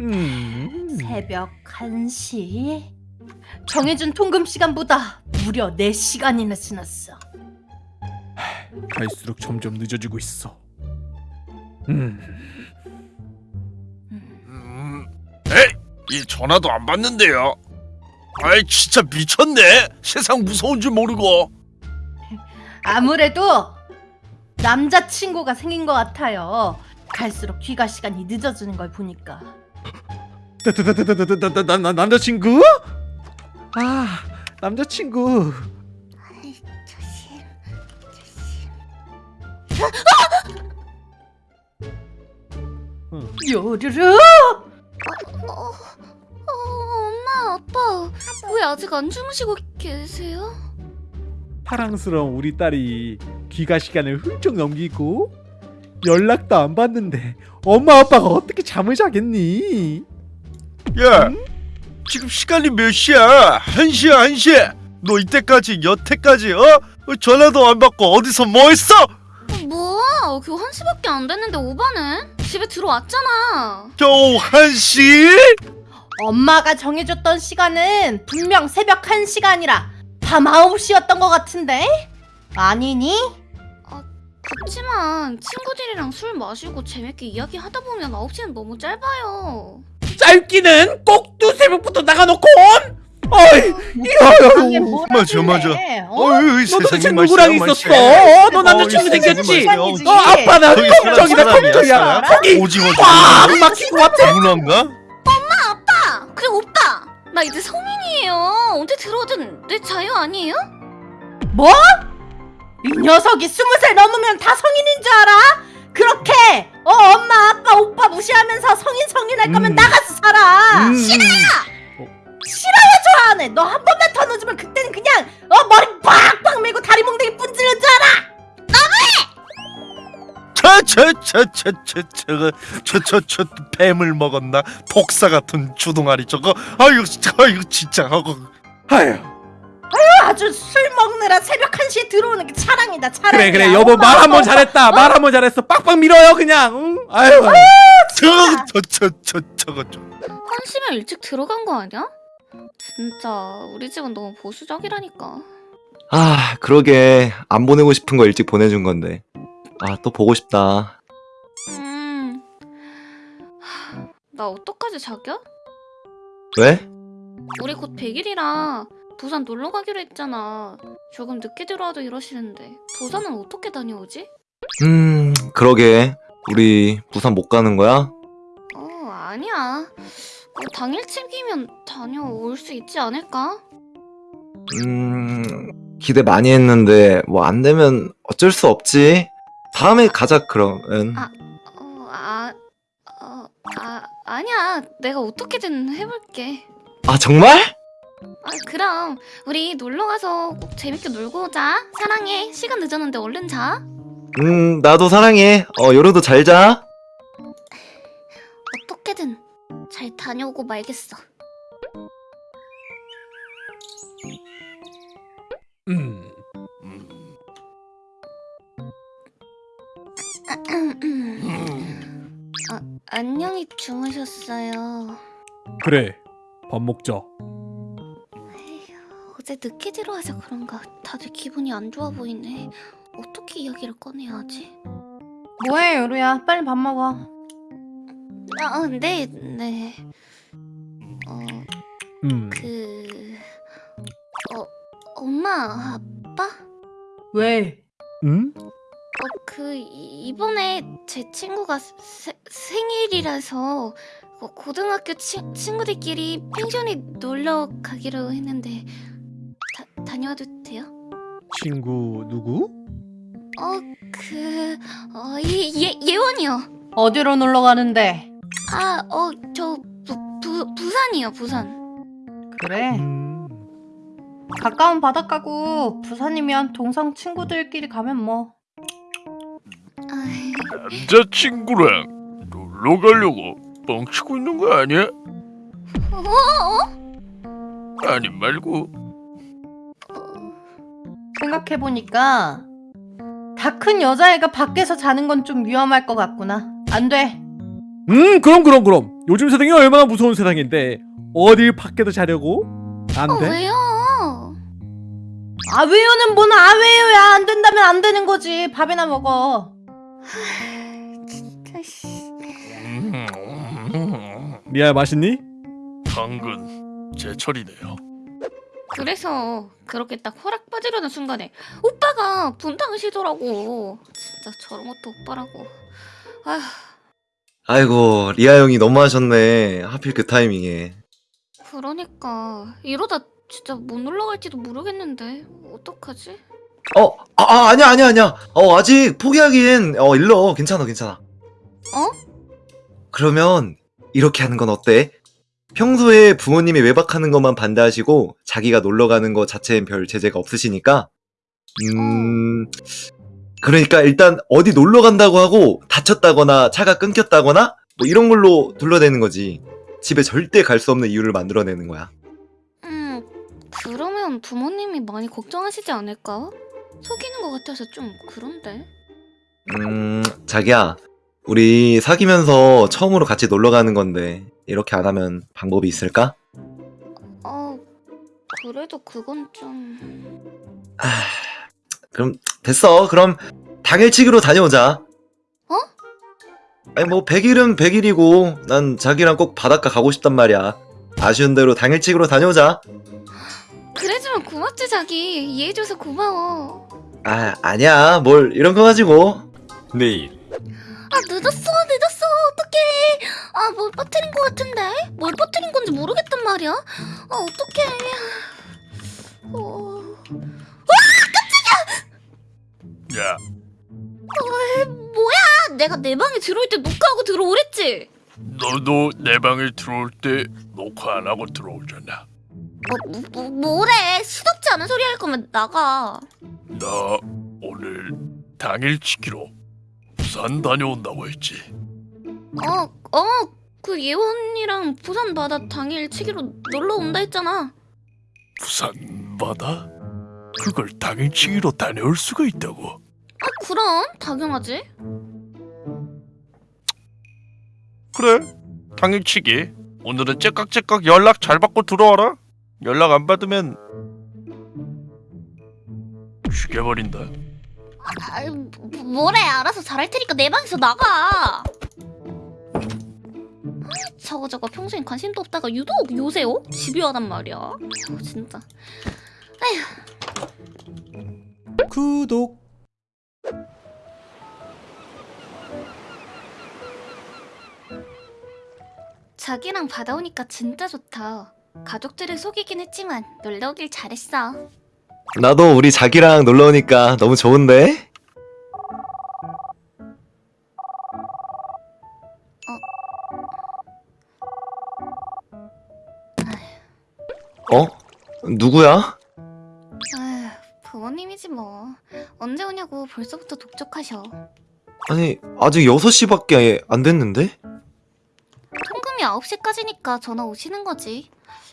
음. 새벽 1시? 정해준 통금 시간보다 무려 4시간이나 지났어. 갈수록 점점 늦어지고 있어. 음. 음, 에이, 이 전화도 안 받는데요. 아이 진짜 미쳤네. 세상 무서운 줄 모르고. 아무래도 남자친구가 생긴 것 같아요. 갈수록 귀가 시간이 늦어지는 걸 보니까. 나나나나 나 남자친구? 아 남자친구. 조심 조심 요르르! 어, 어, 엄마 아빠 왜 아직 안 주무시고 계세요? 사랑스러운 우리 딸이 귀가 시간을 훌쩍 넘기고 연락도 안 받는데 엄마 아빠가 어떻게 잠을 자겠니? 야, 지금 시간이 몇 시야? 한 시야 한 시. 너 이때까지 여태까지 어? 어, 전화도 안 받고 어디서 뭐 했어? 뭐야 겨우 한 시밖에 안 됐는데 오바는? 집에 들어왔잖아 겨우 한 시? 엄마가 정해줬던 시간은 분명 새벽 1시간이라 밤 9시였던 것 같은데? 아니니? 그치만 친구들이랑 술 마시고 재밌게 이야기하다 보면 9시는 너무 짧아요 짧기는 꼭두 새벽부터 나가놓고 온? 어이 뭘 맞아, 맞아. 어? 어이, 너 세상에 도대체 누구랑. 있었어? 너 어이, 남자친구 세상에 생겼지? 너 아빠는 저기 걱정이다 걱정이야. 거기 오징어 꽉 막힌 것 같아 문어인가? 아 그래 오빠 나 이제 성인이에요 언제 들어오든 내 자유 아니에요? 뭐? 이 녀석이 스무 살 넘으면 다 성인인 줄 알아? 그렇게 어 엄마 아빠 오빠 무시하면서 성인 성인 할 거면 음. 나가서 살아. 음. 싫어요! 좋아하네. 너한 번만 더 늦으면 그때는 그냥 어 머리 빡빡 밀고 다리 몽둥이 분지는 줄 알아 저저저저저 저거 저저저 뱀을 먹었나? 독사 같은 주둥아리 저거. 아유 진짜 아유 진짜. 하고. 아휴 아주 술 먹느라 새벽 1시에 들어오는 게 차량이다 차량 그래 그래 여보 말 한 번 잘했다 말한 번 잘했어 빡빡 밀어요 그냥 응? 아유 저거 저저저 저거 좀 한시면 일찍 들어간 거 아니야? 진짜 우리 집은 너무 보수적이라니까 아, 그러게. 안 보내고 싶은 거 일찍 보내준 건데. 아, 또 보고 싶다. 음... 하, 나 어떡하지 자기야? 왜? 우리 곧 100일이라 부산 놀러 가기로 했잖아 조금 늦게 들어와도 이러시는데 부산은 어떻게 다녀오지? 음, 그러게. 우리 부산 못 가는 거야? 어 아니야 뭐 당일치기면 다녀올 수 있지 않을까? 음, 기대 많이 했는데, 뭐 안 되면 어쩔 수 없지. 다음에 가자, 그러면. 아. 어, 아, 어, 아, 아니야. 내가 어떻게든 해볼게. 아, 정말? 아, 그럼 우리 놀러 가서 꼭 재밌게 놀고 오자. 사랑해. 시간 늦었는데 얼른 자. 음, 나도 사랑해. 어, 요로도 잘 자. 어떻게든 잘 다녀오고 말겠어. 음. 아, 안녕히 주무셨어요. 그래 밥 먹자 어제 늦게 들어와서 그런가 다들 기분이 안 좋아 보이네. 어떻게 이야기를 꺼내야 하지? 뭐해 요루야 빨리 밥 먹어 아, 네, 네. 어, 음 그... 어, 엄마, 아빠? 왜? 음? 어, 그, 이- 이번에 제 친구가 세, 생일이라서 고- 고등학교 치, 친구들끼리 펜션에 놀러 가기로 했는데 다, 다녀와도 돼요? 친구 누구? 어, 그... 어, 예, 예, 예원이요. 어디로 놀러 가는데? 아, 어, 저 부, 부, 부산이요, 부산. 그래 음. 가까운 바닷가고 부산이면 동성 친구들끼리 가면 뭐 남자친구랑 놀러 가려고 뻥치고 있는 거 아니야? 어? 아니 말고 생각해보니까 다 큰 여자애가 밖에서 자는 건 좀 위험할 것 같구나 안 돼. 음 그럼 그럼 그럼 요즘 세상이 얼마나 무서운 세상인데 어딜 밖에도 자려고? 안 어, 돼? 왜요? 아 왜요는 뭔 아 왜요야 안 된다면 안 되는 거지 밥이나 먹어 진짜 씨. 리아 맛있니? 당근 제철이네요. 그래서 그렇게 딱 허락 빠지려는 순간에 오빠가 분탕하시더라고. 진짜 저런 것도 오빠라고. 아휴. 아이고 리아 형이 너무하셨네. 하필 그 타이밍에. 그러니까 이러다 진짜 못 놀러 갈지도 모르겠는데 어떡하지? 어, 아, 아 아니야 아니야 아니야. 어 아직 포기하기엔 어 일러 괜찮아 괜찮아. 어? 그러면 이렇게 하는 건 어때? 평소에 부모님이 외박하는 것만 반대하시고 자기가 놀러 가는 거 자체엔 별 제재가 없으시니까 음 그러니까 일단 어디 놀러 간다고 하고 다쳤다거나 차가 끊겼다거나 뭐 이런 걸로 둘러대는 거지 집에 절대 갈 수 없는 이유를 만들어내는 거야 음 그러면 부모님이 많이 걱정하시지 않을까? 속이는 것 같아서 좀 그런데. 음 자기야 우리 사귀면서 처음으로 같이 놀러 가는 건데 이렇게 안 하면 방법이 있을까? 어 그래도 그건 좀. 아, 그럼 됐어. 그럼 당일치기로 다녀오자. 어? 아니 뭐 100일은 100일이고 난 자기랑 꼭 바닷가 가고 싶단 말이야. 아쉬운 대로 당일치기로 다녀오자. 그래주면 고맙지 자기 이해해줘서 고마워. 아 아니야 뭘 이런 거 가지고. 내일 아 늦었어 늦었어. 어떡해. 아 뭘 빠뜨린 것 같은데? 뭘 빠뜨린 건지 모르겠단 말이야. 아 어떡해. 어... 야! 뭐야? 내가 내 방에 들어올 때 녹화하고 들어오랬지? 너도 내 방에 들어올 때 녹화 안 하고 들어오잖아. 뭐, 뭐, 뭐 뭐래? 시덥지 않은 소리 할 거면 나가. 나 오늘 당일 치기로 부산 다녀온다고 했지. 어 어 그 예원이랑 부산 바다 당일 치기로 놀러 온다 했잖아 부산 바다? 그걸 당일치기로 다녀올 수가 있다고. 아 그럼 당연하지 그래 당일치기 오늘은 째깍째깍 연락 잘 받고 들어와라 연락 안 받으면 죽여버린다 아, 뭐- 뭐래? 알아서 잘할 테니까 내 방에서 나가. 아, 저거 저거. 평소엔 관심도 없다가 유독 요새 어? 집요하단 말이야. 어, 진짜. 구독. 자기랑 바다 오니까 진짜 좋다. 가족들을 속이긴 했지만 놀러 오길 잘했어 나도 우리 자기랑 놀러 오니까 너무 좋은데. 어? 누구야? 아휴 부모님이지 뭐 언제 오냐고 벌써부터 독촉하셔 아니 아직 6시밖에 안 됐는데? 통금이 9시까지니까 전화 오시는 거지.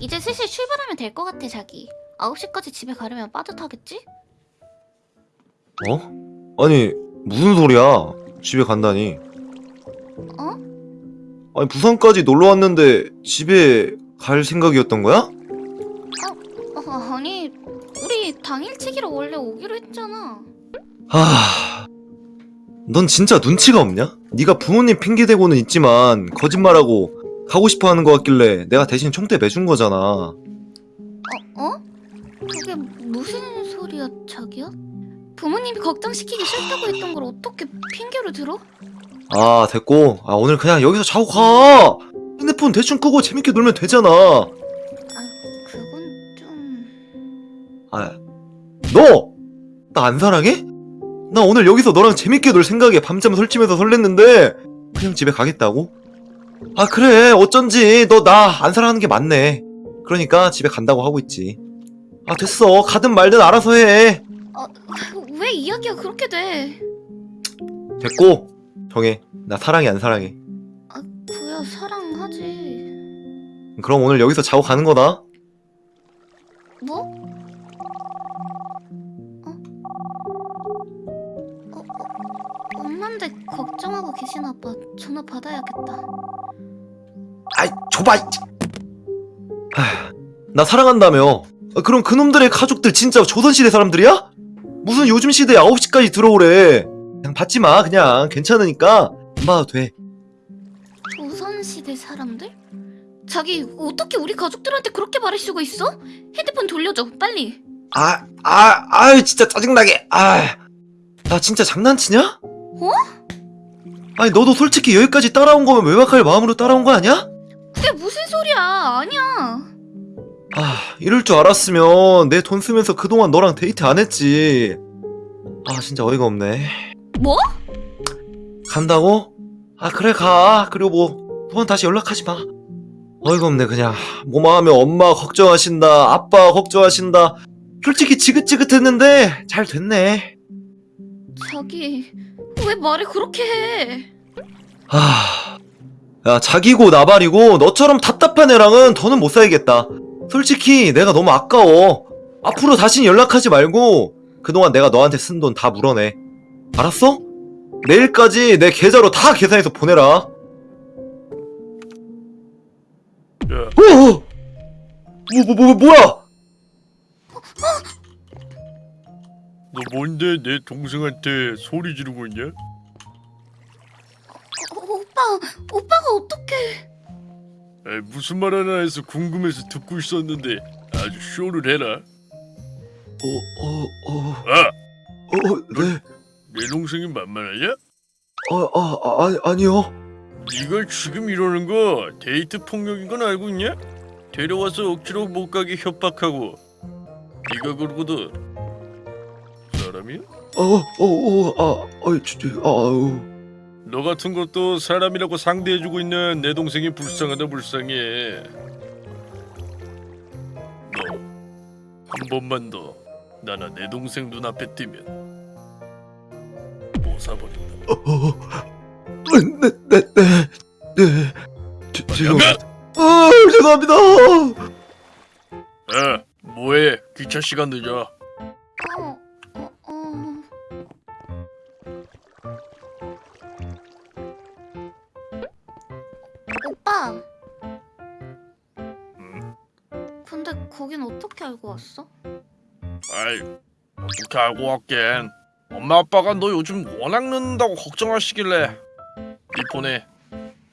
이제 슬슬 출발하면 될 것 같아, 자기. 9시까지 집에 가려면 빠듯하겠지? 어? 아니 무슨 소리야? 집에 간다니. 어? 아니 부산까지 놀러 왔는데 집에 갈 생각이었던 거야? 어, 아니, 우리 당일치기로 원래 오기로 했잖아. 하... 넌 진짜 눈치가 없냐? 네가 부모님 핑계 대고는 있지만 거짓말하고 가고 싶어 하는 거 같길래 내가 대신 총대 매준 거잖아. 어? 어? 그게 무슨 소리야, 자기야? 부모님이 걱정시키기 싫다고 했던 걸 어떻게 핑계로 들어? 아 됐고 아 오늘 그냥 여기서 자고 가. 핸드폰 대충 끄고 재밌게 놀면 되잖아. 그건 좀... 아, 너! 나 안 사랑해? 나 오늘 여기서 너랑 재밌게 놀 생각에 밤잠 설치면서 설렜는데 그냥 집에 가겠다고? 아 그래 어쩐지 너 나 안 사랑하는 게 맞네 그러니까 집에 간다고 하고 있지 아 됐어 가든 말든 알아서 해 왜 이야기가 그렇게 돼? 됐고 정해 나 사랑해 안 사랑해 아, 그야 사랑하지. 그럼 오늘 여기서 자고 가는 거다 뭐? 어? 어, 어, 엄마인데 걱정하고 계시나 봐. 전화 받아야겠다. 아이 줘봐. 나 사랑한다며. 아, 그럼 그놈들의 가족들 진짜 조선시대 사람들이야? 무슨 요즘 시대에 9시까지 들어오래. 그냥 받지 마. 그냥 괜찮으니까 안 받아도 돼. 조선시대 사람들? 자기 어떻게 우리 가족들한테 그렇게 말할 수가 있어? 핸드폰 돌려줘 빨리 아, 아, 아, 진짜 짜증나게. 아, 나 진짜 장난치냐? 어? 아니 너도 솔직히 여기까지 따라온 거면 외박할 마음으로 따라온 거 아니야? 그게 무슨 소리야 아니야 아, 이럴 줄 알았으면 내 돈 쓰면서 그동안 너랑 데이트 안 했지. 아, 진짜 어이가 없네. 뭐? 간다고? 아, 그래, 가. 그리고 뭐, 두번 다시 연락하지 마. 어이가 없네, 그냥. 뭐만 하면 엄마 걱정하신다, 아빠 걱정하신다. 솔직히 지긋지긋했는데, 잘 됐네. 자기 왜 말을 그렇게 해 아, 야, 자기고 나발이고 너처럼 답답한 애랑은 더는 못 살겠다. 솔직히 내가 너무 아까워. 앞으로 다신 연락하지 말고 그동안 내가 너한테 쓴 돈 다 물어내. 알았어? 내일까지 내 계좌로 다 계산해서 보내라. 야, 어, 어! 뭐, 뭐, 뭐, 뭐야? 너 뭔데 내 동생한테 소리 지르고 있냐? 어, 오빠 오빠가 어떻게 에이, 무슨 말 하나 해서 궁금해서 듣고 있었는데 아주 쇼를 해라. 어, 어, 어, 아, 어, 네. 내 동생이 만만하냐? 어, 아, 아, 아니, 아니요. 네가 지금 이러는 거 데이트 폭력인 건 알고 있냐? 데려와서 억지로 못 가게 협박하고 네가 그러거든 사람이야? 어, 어, 어, 아, 어이, 진짜, 아우. 너 같은 것도 사람이라고 상대해주고 있는 내 동생이 불쌍하다 불쌍해 너 한 번만 더 나나 내 동생 눈앞에 띄면 못 사버린다 어, 네, 네, 네, 네. 죄- 죄송합니다. 야가! 아, 죄송합니다. 야 뭐해 귀차 시간 늦어 어, 어떻게 알고 왔겐 엄마 아빠가 너 요즘 워낙 늦는다고 걱정하시길래 네 폰에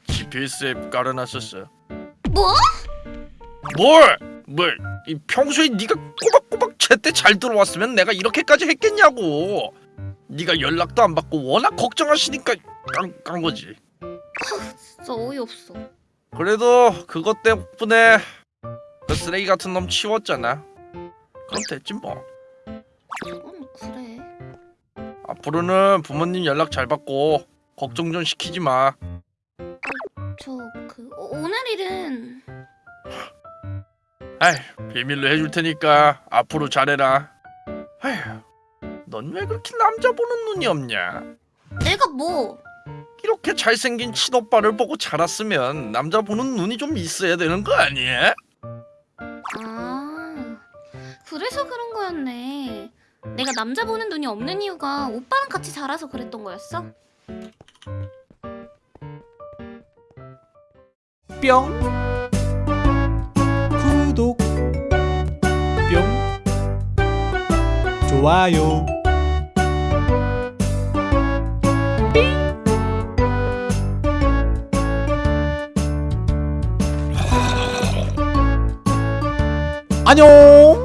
GPS 앱 깔아놨었어 뭐? 뭘? 뭘? 이 평소에 네가 꼬박꼬박 제때 잘 들어왔으면 내가 이렇게까지 했겠냐고. 네가 연락도 안 받고 워낙 걱정하시니까 깐, 깐 거지. 진짜 어이없어 그래도 그것 때문에 그 쓰레기 같은 놈 치웠잖아. 그럼 됐지 뭐. 앞으로는 부모님 연락 잘 받고 걱정 좀 시키지 마. 저 그 오늘 일은 아이 비밀로 해줄 테니까 앞으로 잘해라. 아휴, 넌 왜 그렇게 남자 보는 눈이 없냐? 내가 뭐 이렇게 잘생긴 친오빠를 보고 자랐으면 남자 보는 눈이 좀 있어야 되는 거 아니야? 아, 그래서 그런 거였네. 내가 남자 보는 눈이 없는 이유가 오빠랑 같이 자라서 그랬던 거였어? 뿅. 구독. 뿅. 좋아요. 안녕